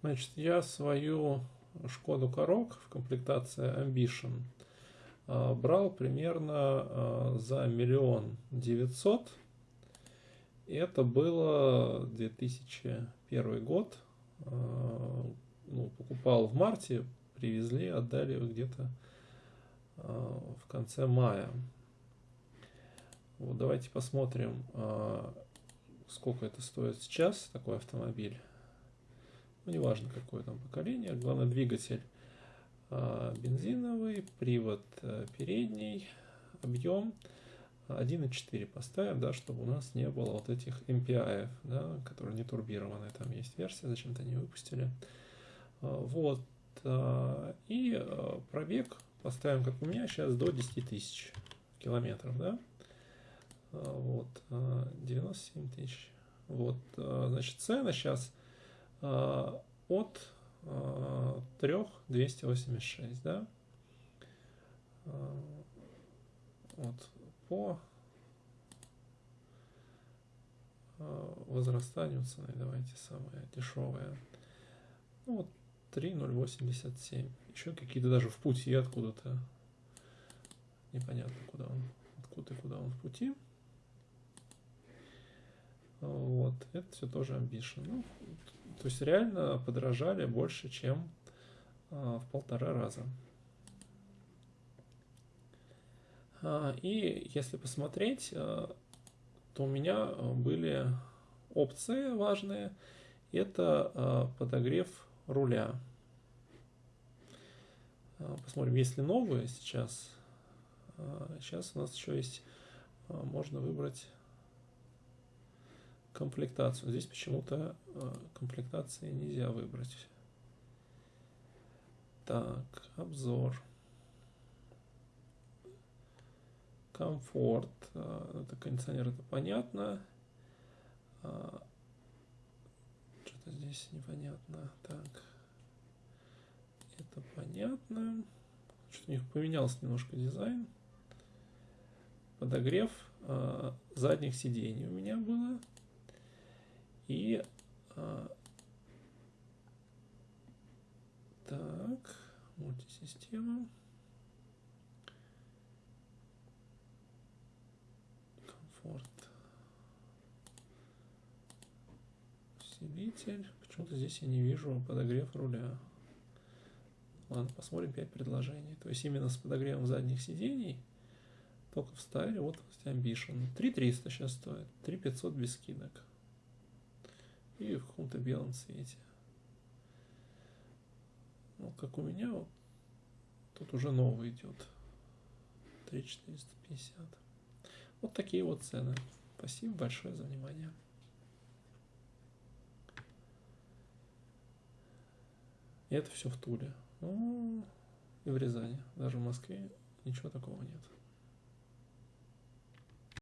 Значит, я свою Шкоду Корок в комплектации Ambition а, брал примерно а, за миллион девятьсот. Это было 2001 год. А, ну, покупал в марте, привезли, отдали где-то в конце мая. Вот давайте посмотрим, сколько это стоит сейчас, такой автомобиль. Ну, неважно, какое там поколение. Главное, двигатель бензиновый, привод передний, объем 1.4 поставим, да, чтобы у нас не было вот этих MPI, да, которые не турбированные. Там есть версия, зачем-то не выпустили. Вот. И пробег поставим, как у меня сейчас, до 10 тысяч километров, да. Вот. 97 тысяч. Вот. Значит, цена сейчас от 3,286, да. Вот по возрастанию цены, давайте самое дешевое. Ну, вот 3,087. Еще какие-то даже в пути откуда-то. Непонятно, куда он, откуда и куда он в пути. Вот, это все тоже Ambition. Ну, то есть реально подорожали больше, чем а, в полтора раза. А, и если посмотреть, а, то у меня были опции важные. Это подогрев руля. Посмотрим, есть ли новые сейчас. Сейчас у нас еще есть, можно выбрать комплектацию. Здесь почему-то э, комплектации нельзя выбрать. Так, обзор. Комфорт. Э, это кондиционер, это понятно. А, что-то здесь непонятно. Так. Это понятно. Что-то у них поменялся немножко дизайн. Подогрев э, задних сидений у меня было. И а, так, мультисистема. Комфорт. Усилитель. Почему-то здесь я не вижу подогрев руля. Ладно, посмотрим 5 предложений. То есть именно с подогревом задних сидений только в стайле вот Ambition. 3300 сейчас стоит, 3500 без скидок и в каком-то белом цвете. Ну, как у меня, вот, тут уже новый идет. 3450. Вот такие вот цены. Спасибо большое за внимание. И это все в Туле. Ну, и в Рязани. Даже в Москве ничего такого нет.